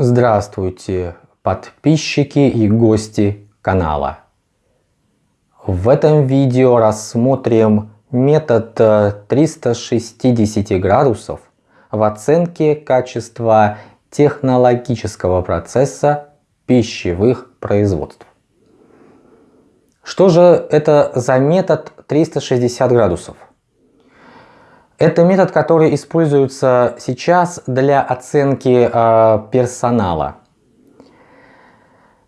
Здравствуйте, подписчики и гости канала. В этом видео рассмотрим метод 360 э, градусов в оценке качества технологического процесса пищевых производств. Что же это за метод 360 градусов? Это метод, который используется сейчас для оценки э, персонала.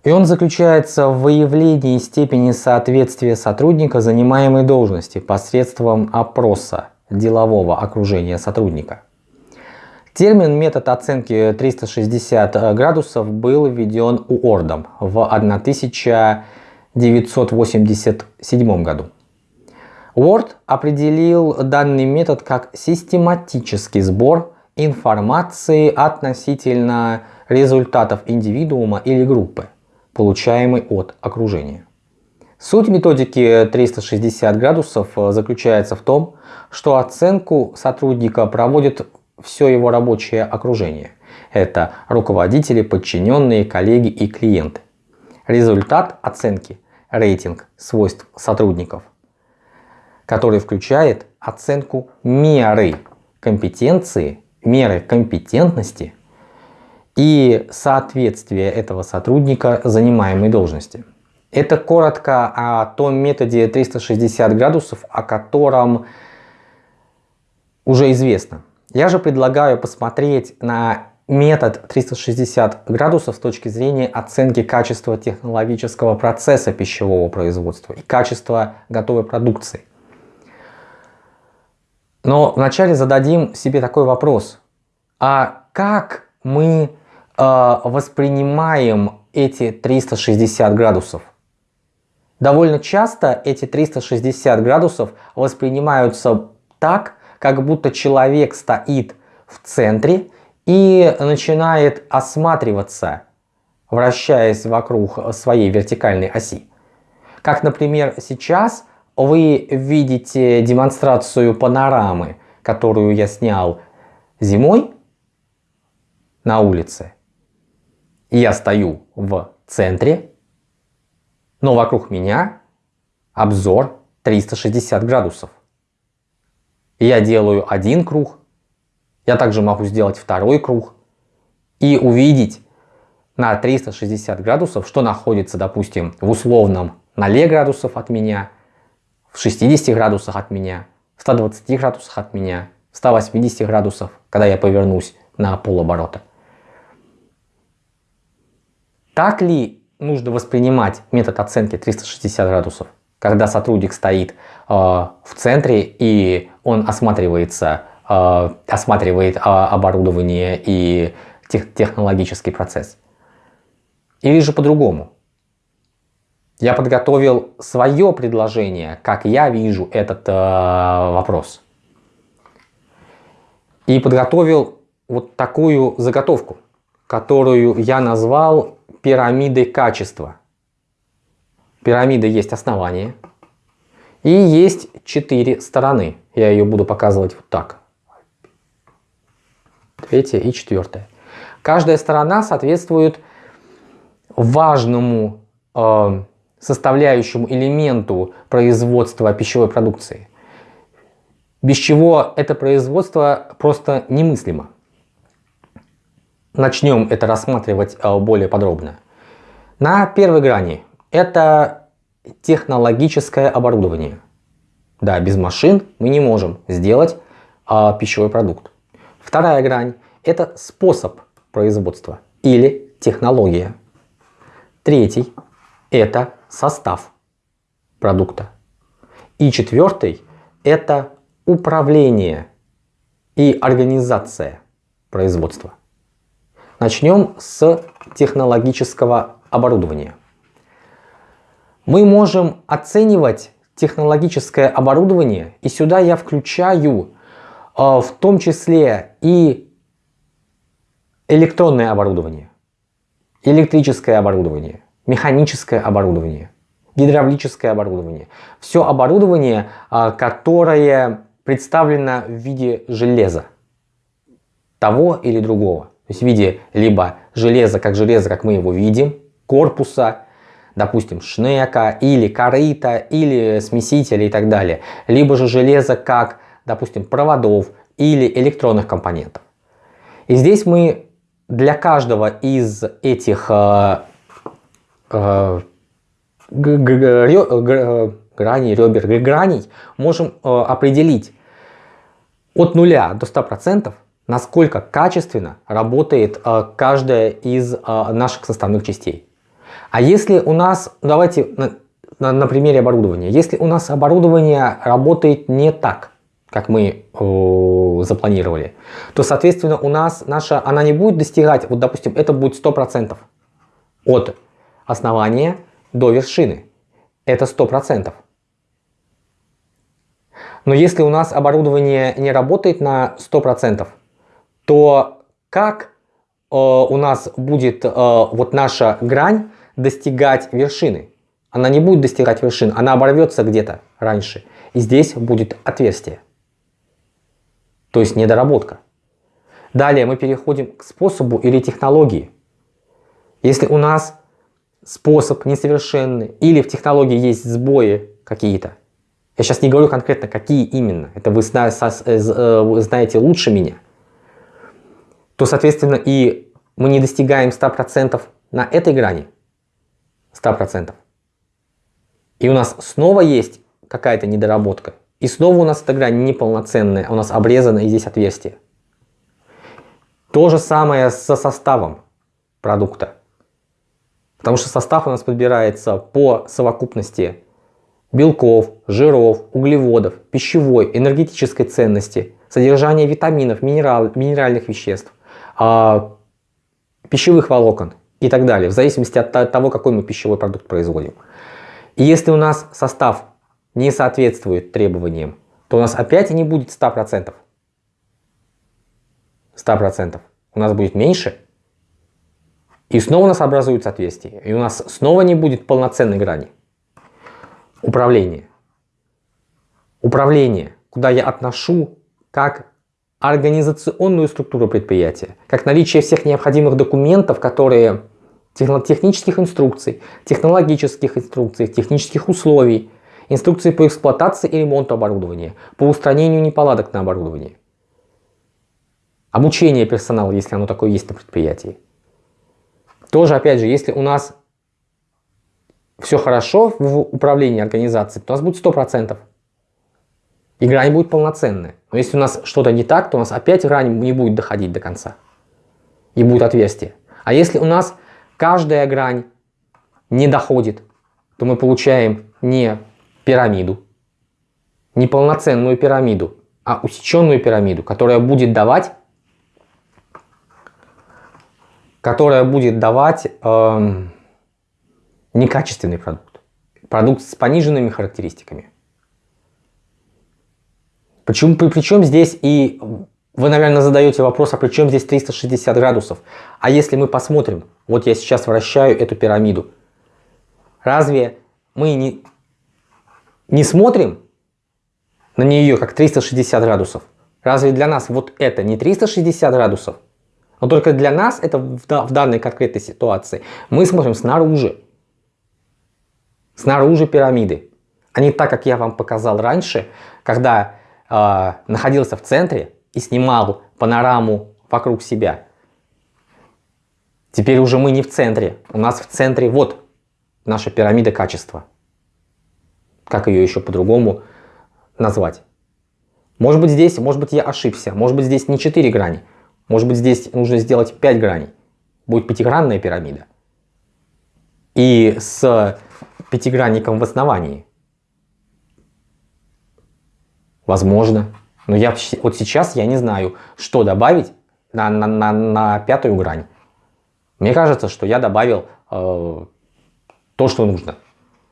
И он заключается в выявлении степени соответствия сотрудника занимаемой должности посредством опроса делового окружения сотрудника. Термин метод оценки 360 градусов был введен УОРДом в 1987 году. Word определил данный метод как систематический сбор информации относительно результатов индивидуума или группы, получаемой от окружения. Суть методики 360 градусов заключается в том, что оценку сотрудника проводит все его рабочее окружение. Это руководители, подчиненные, коллеги и клиенты. Результат оценки – рейтинг свойств сотрудников который включает оценку меры компетенции, меры компетентности и соответствия этого сотрудника занимаемой должности. Это коротко о том методе 360 градусов, о котором уже известно. Я же предлагаю посмотреть на метод 360 градусов с точки зрения оценки качества технологического процесса пищевого производства и качества готовой продукции. Но вначале зададим себе такой вопрос. А как мы э, воспринимаем эти 360 градусов? Довольно часто эти 360 градусов воспринимаются так, как будто человек стоит в центре и начинает осматриваться, вращаясь вокруг своей вертикальной оси. Как, например, сейчас вы видите демонстрацию панорамы, которую я снял зимой на улице. Я стою в центре, но вокруг меня обзор 360 градусов. Я делаю один круг, я также могу сделать второй круг и увидеть на 360 градусов, что находится, допустим, в условном 0 градусов от меня – в 60 градусах от меня, в 120 градусах от меня, в 180 градусов, когда я повернусь на полоборота. Так ли нужно воспринимать метод оценки 360 градусов, когда сотрудник стоит э, в центре и он осматривается, э, осматривает э, оборудование и тех, технологический процесс? Или же по-другому? Я подготовил свое предложение, как я вижу этот э, вопрос. И подготовил вот такую заготовку, которую я назвал пирамидой качества. Пирамида есть основание и есть четыре стороны. Я ее буду показывать вот так. Третья и четвертая. Каждая сторона соответствует важному э, составляющему элементу производства пищевой продукции, без чего это производство просто немыслимо. Начнем это рассматривать э, более подробно. На первой грани это технологическое оборудование. Да, без машин мы не можем сделать а, пищевой продукт. Вторая грань это способ производства или технология. Третий это состав продукта. И четвертый – это управление и организация производства. Начнем с технологического оборудования. Мы можем оценивать технологическое оборудование, и сюда я включаю э, в том числе и электронное оборудование, электрическое оборудование, механическое оборудование, гидравлическое оборудование. Все оборудование, а, которое представлено в виде железа, того или другого. То есть в виде либо железо как железо, как мы его видим, корпуса, допустим, шнека или корыта, или смесителя и так далее. Либо же железо как, допустим, проводов или электронных компонентов. И здесь мы для каждого из этих э, граней, ребер, граней можем э, определить от 0 до 100%, насколько качественно работает э, каждая из э, наших составных частей. А если у нас, давайте на, на, на примере оборудования, если у нас оборудование работает не так, как мы э, запланировали, то, соответственно, у нас наша, она не будет достигать, вот, допустим, это будет 100% от основания до вершины. Это 100%. Но если у нас оборудование не работает на 100%, то как э, у нас будет э, вот наша грань достигать вершины? Она не будет достигать вершин, она оборвется где-то раньше. И здесь будет отверстие. То есть недоработка. Далее мы переходим к способу или технологии. Если у нас способ несовершенный или в технологии есть сбои какие-то, я сейчас не говорю конкретно, какие именно, это вы э, э, знаете лучше меня, то, соответственно, и мы не достигаем 100% на этой грани, 100%. И у нас снова есть какая-то недоработка, и снова у нас эта грань неполноценная, у нас обрезано и здесь отверстие. То же самое со составом продукта. Потому что состав у нас подбирается по совокупности белков, жиров, углеводов, пищевой, энергетической ценности, содержания витаминов, минерал, минеральных веществ, э, пищевых волокон и так далее, в зависимости от того, какой мы пищевой продукт производим. И если у нас состав не соответствует требованиям, то у нас опять не будет 100%. 100%. У нас будет меньше. И снова у нас образуется отверстие. И у нас снова не будет полноценной грани. Управление. Управление, куда я отношу как организационную структуру предприятия, как наличие всех необходимых документов, которые технических инструкций, технологических инструкций, технических условий, инструкции по эксплуатации и ремонту оборудования, по устранению неполадок на оборудовании, обучение персонала, если оно такое есть на предприятии. Тоже, опять же, если у нас все хорошо в управлении организацией, то у нас будет 100%. И грань будет полноценная. Но если у нас что-то не так, то у нас опять грань не будет доходить до конца. И будет отверстие. А если у нас каждая грань не доходит, то мы получаем не пирамиду, не полноценную пирамиду, а усеченную пирамиду, которая будет давать, которая будет давать э, некачественный продукт, продукт с пониженными характеристиками. Почему, при, причем здесь и вы, наверное, задаете вопрос, а при чем здесь 360 градусов? А если мы посмотрим, вот я сейчас вращаю эту пирамиду, разве мы не, не смотрим на нее как 360 градусов? Разве для нас вот это не 360 градусов? Но только для нас это в, в данной конкретной ситуации. Мы смотрим снаружи. Снаружи пирамиды. А не так, как я вам показал раньше, когда э, находился в центре и снимал панораму вокруг себя. Теперь уже мы не в центре. У нас в центре вот наша пирамида качества. Как ее еще по-другому назвать? Может быть здесь, может быть я ошибся. Может быть здесь не 4 грани. Может быть здесь нужно сделать 5 граней. Будет пятигранная пирамида. И с пятигранником в основании. Возможно. Но я вот сейчас я не знаю, что добавить на, на, на, на пятую грань. Мне кажется, что я добавил э, то, что нужно.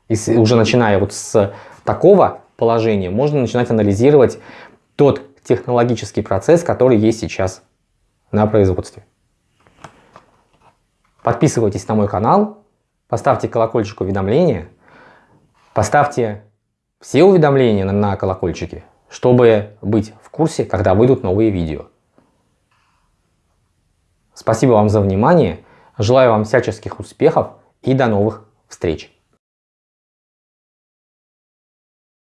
И с, уже начиная вот с такого положения, можно начинать анализировать тот технологический процесс, который есть сейчас на производстве. Подписывайтесь на мой канал, поставьте колокольчик уведомления, поставьте все уведомления на, колокольчике, чтобы быть в курсе, когда выйдут новые видео. Спасибо вам за внимание. Желаю вам всяческих успехов и до новых встреч!